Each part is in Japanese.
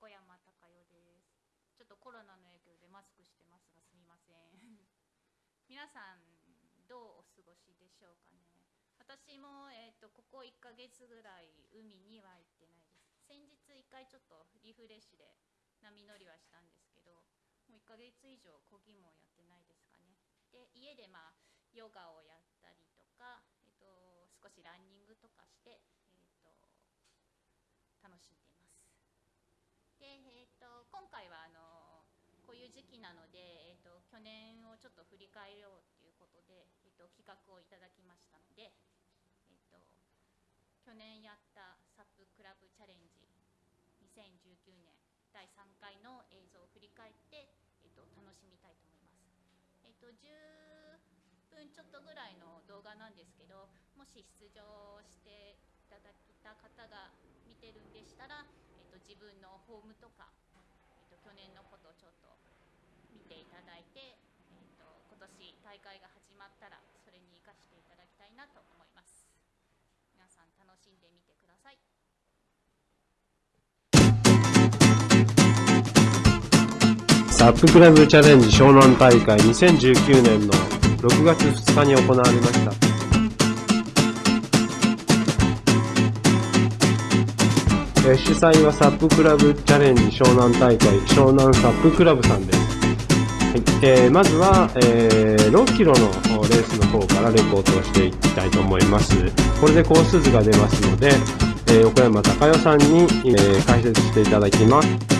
横山隆代です。ちょっとコロナの影響でマスクしてますがすみません。皆さんどうお過ごしでしょうかね。私もえっ、とここ1ヶ月ぐらい海には行ってないです。先日1回ちょっとリフレッシュで波乗りはしたんですけど、もう1ヶ月以上漕ぎもやってないですかね。で家でまあヨガをやったりとか、えっ、と少しランニングとかしてえっ、と楽しん。で、えー、と今回はあのこう時期なので、えー、と去年をちょっと振り返ろうということで、えー、と企画をいただきましたので、えー、と去年やったサップクラブチャレンジ2019年第3回の映像を振り返って、えー、と楽しみたいと思います。えー、と10分ちょっとぐらいの動画なんですけどもし出場していただいた方が見てるんでしたら、えー、と自分のホームとか、えー、と去年のことをちょっと見ていただいて、えー、と今年大会が始まったらそれに生かしていただきたいなと思います皆さん楽しんでみてくださいサップクラブチャレンジ湘南大会2019年の6月2日に行われました。主催はサップクラブチャレンジ湘南大会湘南サップクラブさんです。えーまずは、えー6キロのレースの方からレポートをしていきたいと思います。これでコース図が出ますので、えー横山隆代さんに、え解説していただきます。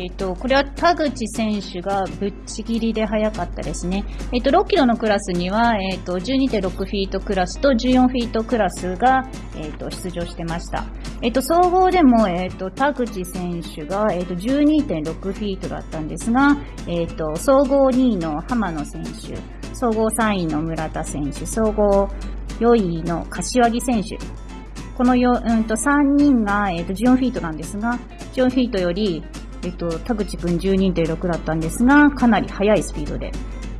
えー、とこれは田口選手がぶっちぎりで速かったですね。えー、と6キロのクラスには、えー、と12.6フィートクラスと14フィートクラスが、えー、と出場してました。えー、と総合でも、えー、と田口選手が、えー、と12.6フィートだったんですが、えー、と総合2位の浜野選手、総合3位の村田選手、総合4位の柏木選手、このよ、うん、と3人が、えー、と14フィートなんですが、14フィートより、えっと、田口くん12.6だったんですが、かなり速いスピードで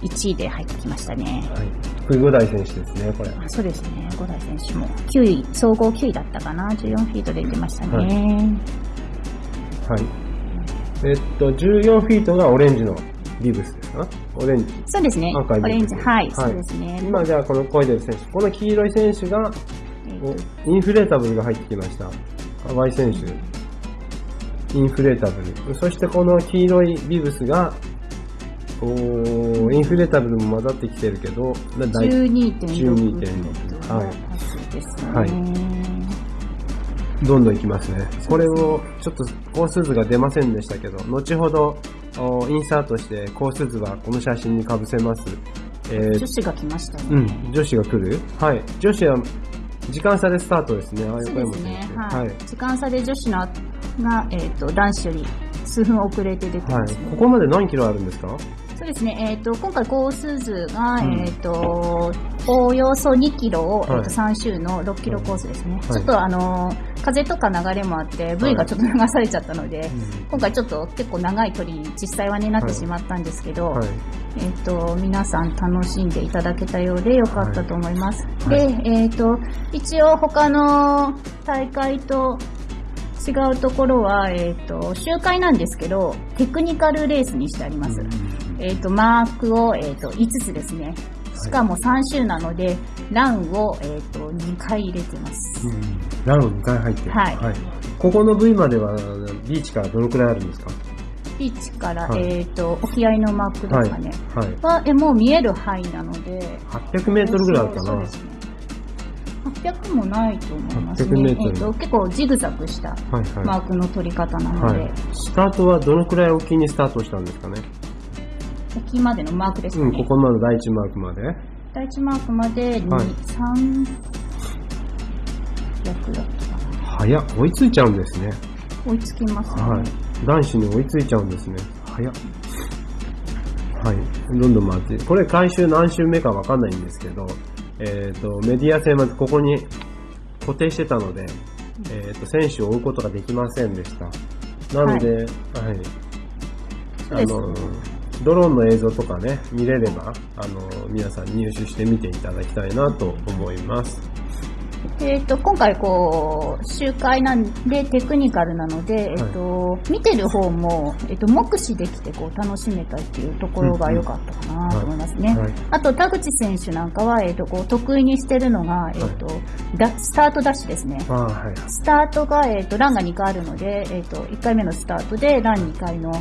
1位で入ってきましたね。はい。これ五代選手ですね、これ。あそうですね、五代選手も9位、総合9位だったかな、14フィートで出てましたね。はい。えっと、14フィートがオレンジのビブスですか？オレンジ。そうですね、赤いオレンジ、はい、はいそうですね。今じゃあこのコイデル選手。この黄色い選手が、えインフレータブルが入ってきました。河合選手。インフレータブル。そしてこの黄色いビブスが、おーインフレータブルも混ざってきてるけど、だだい12.6 12.6はいですね。はいどんどんいきますね。これを、ちょっとコース図が出ませんでしたけど、後ほど、おインサートしてコース図はこの写真に被せます。えー女子が来ましたね。うん、女子が来る？はい。女子は、時間差でスタートですね。あそうですね。はい。時間差で女子のが、えっ、と、男子より数分遅れて出てはい。ますね。ここまで何キロあるんですか？そうですね。えっ、と、今回コース図が、うんえっ、と、およそ2キロを、えはいーと3周の6キロコースですね。いちょっとあのー風とか流れもあって、V がちょっと流されちゃったので、今回ちょっと結構長い距離に実際はねなってしまったんですけど、はい。えっ、と、皆さん楽しんでいただけたようでよかったと思います。はいで、えっ、と、一応他の大会と違うところは、えっ、と、周回なんですけど、テクニカルレースにしてあります。えっ、と、マークを、えっ、と、5つですね。しかも3周なので、ランを、えっ、と、2回入れてます。うん。ランを2回入ってる。はいここの V までは、ビーチからどのくらいあるんですか？ビーチから、はいえっ、と、沖合のマークですかね。はい。は、え、もう見える範囲なので、800メートルぐらいあるかなね。800もないと思います800メね。えっと、結構ジグザグしたはいマはークの取り方なのい。で、はい。スタートはどのくらい沖にスタートしたんですかね？沖までのマークですかうん、ね。ここまで第一マークまで。第一マークまで2、はい3、6だったかな。早っ。追いついちゃうんですね。追いつきますね。はい。男子に追いついちゃうんですね。早っ。はい。どんどん回って。これ回収何周目かわかんないんですけど、えっ、と、メディア戦までここに固定してたので、えっ、と、選手を追うことができませんでした。なので、はい。そうですあの、ドローンの映像とかね、見れれば、あの、皆さん入手して見ていただきたいなと思います。えっ、と、今回こう、集会なんでテクニカルなので、えっ、と、見てる方も、えっ、と、目視できてこう楽しめたっていうところが良かったかなと思いますね。はい。あと、田口選手なんかは、えっ、と、こう、得意にしてるのが、えっ、と、ダスタートダッシュですね。はい。スタートが、えっ、と、ランが2回あるので、えっ、と、1回目のスタートで、ラン2回の、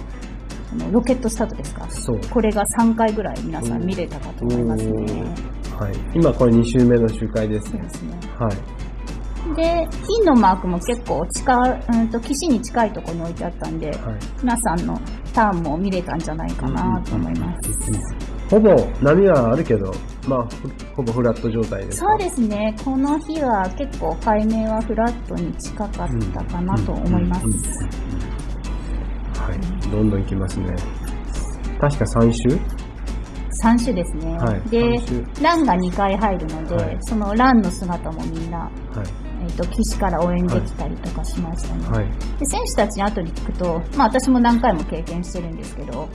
ロケットスタートですか。これが3回ぐらい皆さん見れたかと思いますね。はい。今これ2週目の集会ですね。そうですね。はい。で、金のマークも結構近、うんと、岸に近いところに置いてあったんで、はい。皆さんのターンも見れたんじゃないかなと思います。ほぼ波はあるけど、まあ、ほほぼフラット状態ですか？そうですね。この日は結構海面はフラットに近かったかなと思います。はい。どんどん行きますね。確か3週3種ですね。はいで三、ランが2回入るので、はいそのランの姿もみんな、はい。えっ、と、岸から応援できたりとかしましたね。はい。で選手たちに後に聞くと、まあ私も何回も経験してるんですけど、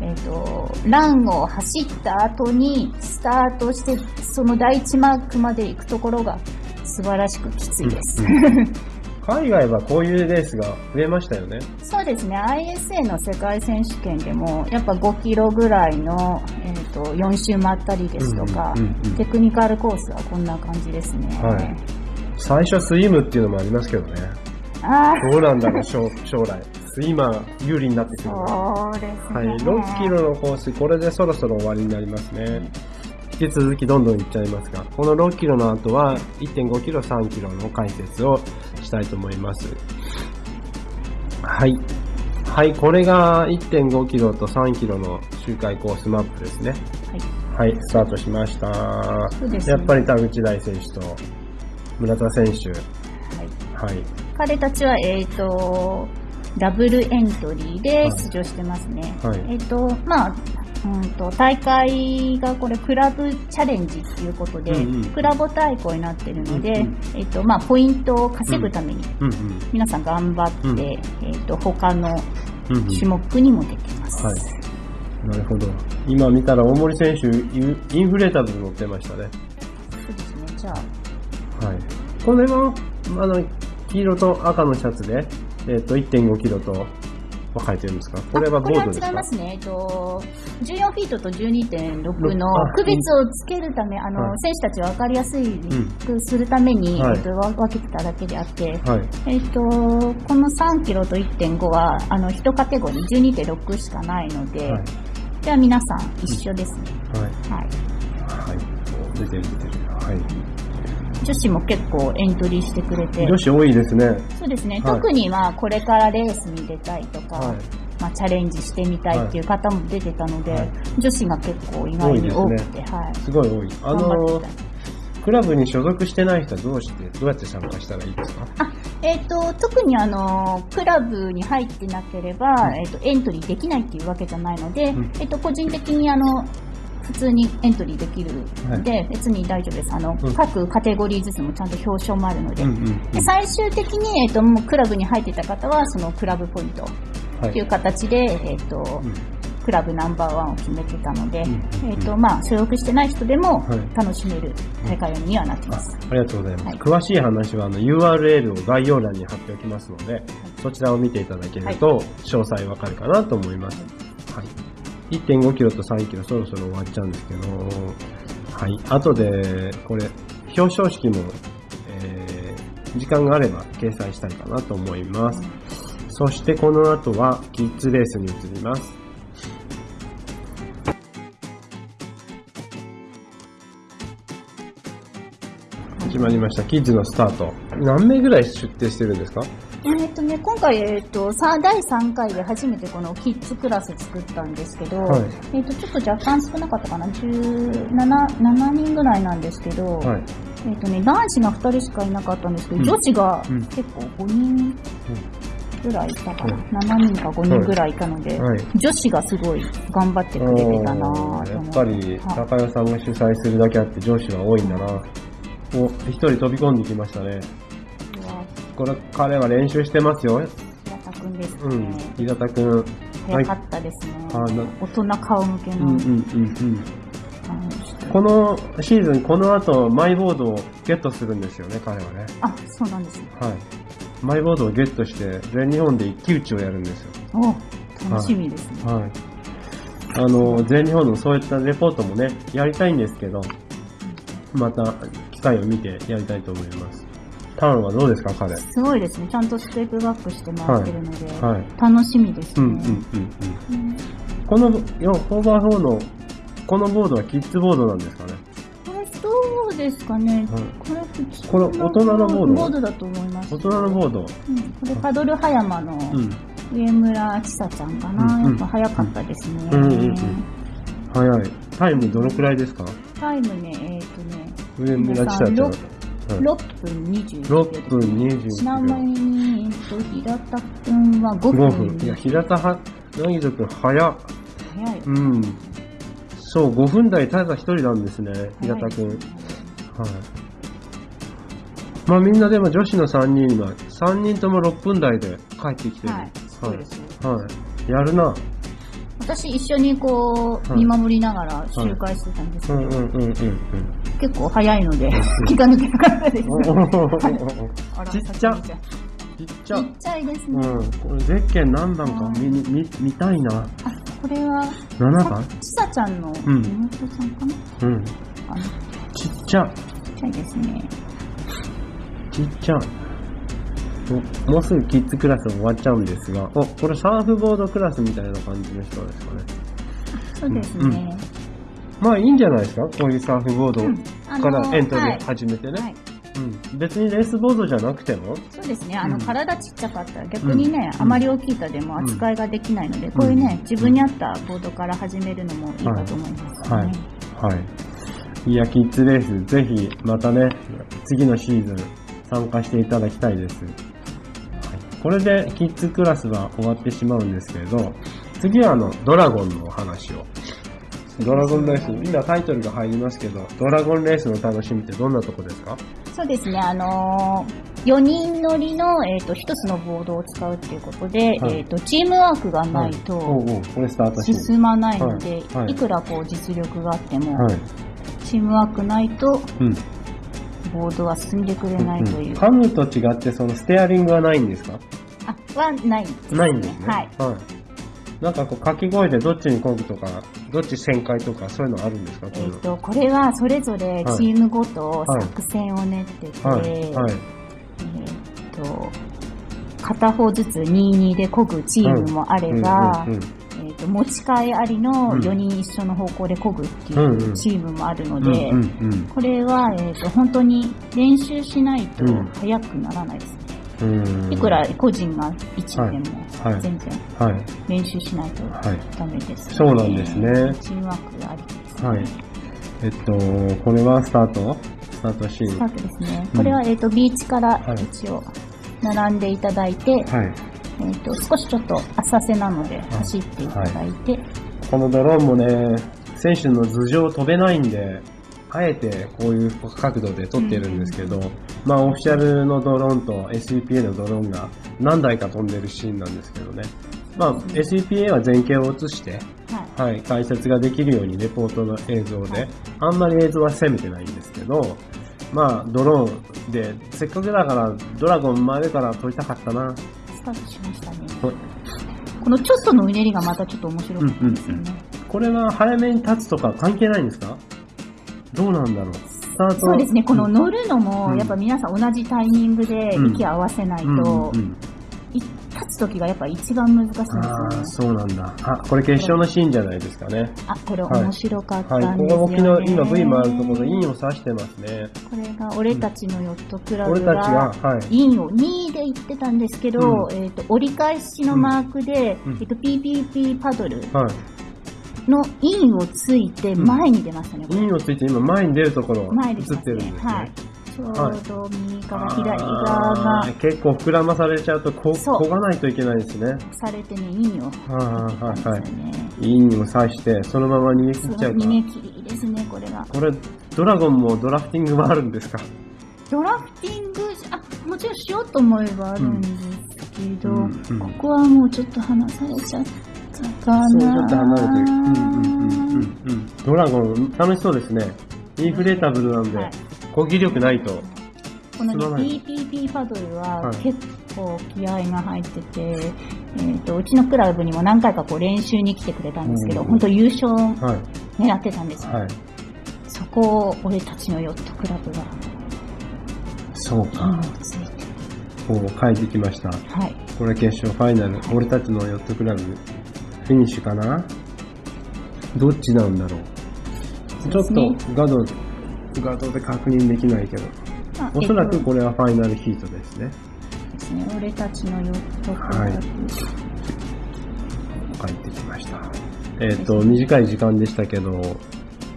えっ、と、ランを走った後にスタートして、その第一マークまで行くところが素晴らしくきついです。うん 海外はこういうレースが増えましたよね。そうですね、ISA の世界選手権でも、やっぱ5キロぐらいの、えー、と4周回ったりですとか、うんうんうんテクニカルコースはこんな感じですね。はい最初スイムっていうのもありますけどね。ああ、どうなんだろう、将将来。スイマー有利になってくるそうですね。はい、6キロのコース、これでそろそろ終わりになりますね。引き続きどんどんいっちゃいますが、この6キロの後は1.5キロ、3キロの解説をしたいと思います。はい。はい、これが1.5キロと3キロの周回コースマップですね。はい。はい、スタートしました。ねやっぱり田口大選手と村田選手。はいはい。彼たちは、えっ、と、ダブルエントリーで出場してますね。はいえっ、と、まあ、うんと、大会がこれクラブチャレンジっていうことで、うんうんクラブ対抗になってるので、うんうんえっ、と、まあ、ポイントを稼ぐために、うんうん。皆さん頑張って、うんえっ、と、他のうんうん種目にもできます。はい。なるほど。今見たら大森選手、インフレータブル乗ってましたね。そうですね。じゃあ、はい。これは、あの、黄色と赤のシャツで、えっ、と、1.5キロと分かれてるんですか？これはボードですか？これは違いますね。えっと、14フィートと12.6のあ区別をつけるため、あの、はい選手たちが分かりやすいくするために、はいえっと、わ分けてただけであって、はい。えっと、この3キロと1.5は、あの、1カテゴリー12.6しかないので、はい。じゃあ皆さん一緒ですね。はい。はい。はい。お出てる出てる。はい。女子も結構エントリーしてくれて、女子多いですね。そうですね、はい特にまあこれからレースに出たいとか、はい。まあ、チャレンジしてみたいっていう方も出てたので、はい。女子が結構意外に多くて、はい。すごい多い。あのクラブに所属してない人はどうして、どうやって参加したらいいですか？えっ、と、特にあの、クラブに入ってなければ、えっ、と、エントリーできないっていうわけじゃないので、うん。えっ、と、個人的にあの、普通にエントリーできるので、別に大丈夫です。あの、うん。各カテゴリーずつもちゃんと表彰もあるので、うんうんで最終的に、えっ、と、もうクラブに入ってた方は、そのクラブポイント。はっていう形で、えっ、と、うんクラブナンバーワンを決めてたので、うんえっ、と、まあ、所属してない人でもはい楽しめる大会にはなってあます。ありがとうございます。はい詳しい話はあの URL を概要欄に貼っておきますので、そちらを見ていただけると詳細わかるかなと思います。はい。1.5キロと3キロそろそろ終わっちゃうんですけど、はい。後で、これ、表彰式も、えー、時間があれば掲載したいかなと思います。そしてこの後はキッズレースに移ります。始まりました。キッズのスタート。何名ぐらい出展してるんですか？えっ、とね、今回、えっ、と、さ第3回で初めてこのキッズクラス作ったんですけど、はいえっ、と、ちょっと若干少なかったかな、17、7人ぐらいなんですけど、はい。えっ、とね、男子が2人しかいなかったんですけど、うん女子がうん結構5人ぐらいいたかな、7人か5人ぐらいいたので、はい。女子がすごい頑張ってくれてたなやっぱり、はい高代さんが主催するだけあって上司は多いんだな。お、一人飛び込んできましたね。これ、彼は練習してますよ。平田くんですね。うん。平田くん。早かったですね。あな大人顔向けのうんうんうんうん。感じでこのシーズン、この後、マイボードをゲットするんですよね、彼はね。あ、そうなんですね。はい。マイボードをゲットして、全日本で一騎打ちをやるんですよ。お楽しみですね。はい。あの、全日本のそういったレポートもね、やりたいんですけど、また機会を見てやりたいと思います。ターンはどうですか、彼？すごいですね。ちゃんとステップバックして回ってるので、はい。楽しみですね。うんうんうんうん。このよ4 4の、このボードはキッズボードなんですかね？ですかね、はいこれ普通これ大人のボードボードだと思います。大人のボード。うん、これパドル葉山のうん。上村千沙ちゃんかな、うんうんやっぱ早かったですね。うんうんうん早い。タイムどのくらいですか？タイムね、えっ、とね、上村千沙ちゃん。はい6分21秒です。6分21ちなみ秒。に、えっと、平田くんは5 5分。分。いや、平田は、柳田くん早っ。早いよ。うん。そう、5分台ただ一人なんですね、平田くん。早いは。まあみんなでも女子の3人は、3人とも6分台で帰ってきてる。はい、そうですね。はい。やるな。私一緒にこう、はい見守りながら周回してたんですけど。結構早いので、気が抜けなかったです。ちっちゃちっちゃ。ちっちゃいですね。うん。これ、ゼッケン何番か見に、見、見たいな。あ、これは、7番ちさちゃんのうん妹さんかな、うん。ちっちっちゃ。ちゃいですね。ちっちゃ。おもうすぐキッズクラス終わっちゃうんですが、お、これサーフボードクラスみたいな感じの人ですかね。そうですうんね。まあいいんじゃないですか？こういうサーフボードからエントリはいー始めてね。別にレースボードじゃなくても、そうですね。あの、うん体ちっちゃかったら逆にね、うんあまり大きい板でも扱いができないので、こういうね、自分に合ったボードから始めるのもいいかと思います、ね。はいはい。いや、キッズレース、ぜひ、またね、次のシーズン、参加していただきたいです。はい、これで、キッズクラスは終わってしまうんですけれど、次はあの、ドラゴンのお話を。ドラゴンレース、今タイトルが入りますけど、ドラゴンレースの楽しみってどんなとこですか？そうですね。あのー、4人乗りの、えっ、と、1つのボードを使うっていうことで、はいえっ、と、チームワークがないと。進まないので、はいはいい、くらこう実力があっても、はい。チームワークないとうん。ボードは進んでくれないという。カムと違って、そのステアリングはないんですか？あ、はないです、ないんですね。はい。はい。なんかこう、掛け声でどっちに漕ぐとか、どっち旋回とか、そういうのあるんですか？えっ、と、これはそれぞれチームごとはい作戦を練ってて、はい。はい。えっ、と、片方ずつ2-2で漕ぐチームもあれば、うんうんうんと、持ち替えありのうん4人一緒の方向で漕ぐっていうチームもあるので、これは、えっ、と、本当に練習しないとうん速くならないですね。いくら個人が1でもはい全然はい。練習しないとはい。ダメです、そうなんですねチームワークがありです、ね。はい。えっと、これはスタート？スタートシーン。はスタートですね。うんこれは、えっ、と、ビーチからはい一応並んでいただいて、い。えっ、と、少しちょっと浅瀬なので走っていただいて、このドローンもね、選手の頭上飛べないんで、あえてこういう角度で撮ってるんですけど、まあオフィシャルのドローンと SEPA のドローンが何台か飛んでるシーンなんですけどね。まあ SEPA は前景を映して、はい。はい、解説ができるようにレポートの映像で、はいあんまり映像は攻めてないんですけど、まあドローンで、せっかくだからドラゴン真上から撮りたかったな。スタートしましたね。はい。このちょっとのうねりがまたちょっと面白かったですよね。これは早めに立つとか関係ないんですか？どうなんだろう。そうですね、この乗るのうも、ん。やっぱ皆さん同じタイミングでうん。息合わせないと、うんうんうん。い立つ時がやっぱ一番難しいんですよああ、ね。そうなんだ。あ、これ決勝のシーンじゃないですかね。あ、これはい面白かったはい、んですよ、ここねの沖の今 V もあるところ、インを指してますね。これが俺たちのヨットクラブ俺たちが。インを2位で行ってたんですけど、うんえっ、と、折り返しのマークで、うんえっ、と、PPP パドルはい。のインをついて前に出ましたね、これインをついて今前に出るところ映ってるんですね。はい。ちょうど右からあー左側が結構膨らまされちゃうとこそう漕がないといけないですね。されてね、インをはいはいはい。インを刺して、そのまま逃げ切っちゃうか逃げ切りですね、これが。これ、ドラゴンもドラフティングもあるんですか？ドラフティング、あ、もちろんしようと思えばあるんですけど、うんうんここはもうちょっと離されちゃったかそう、ちょっと離れてる。うんなうんうんうんうん。ドラゴン、楽しそうですね。インフレータブルなんで、はい攻撃力ないと。この PPP パドルははい結構気合が入ってて、えーと、うちのクラブにも何回かこう練習に来てくれたんですけど、うん本当優勝はい。狙ってたんですよ。はい。そこを俺たちのヨットクラブがそうか。ついて、こう勝ってきました。はい。これ決勝ファイナル。俺たちのヨットクラブ、フィニッシュかな？どっちなんだろう？ちょっとガード、ガードで確認できないけど。まあおそらくこれはファイナルヒートですね。とですね、俺たちのヨットクラブ、はい書いてきました。えっ、と、短い時間でしたけど、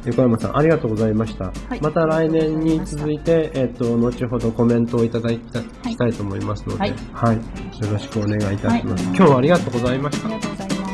横山さん、ありがとうございました。いまた来年に続いて、えっ、と、後ほどコメントをいただきた,、いたいと思いますので、はいはい。よろしくお願いいたします。はい今日はありがとうございましたあり。がとうございます。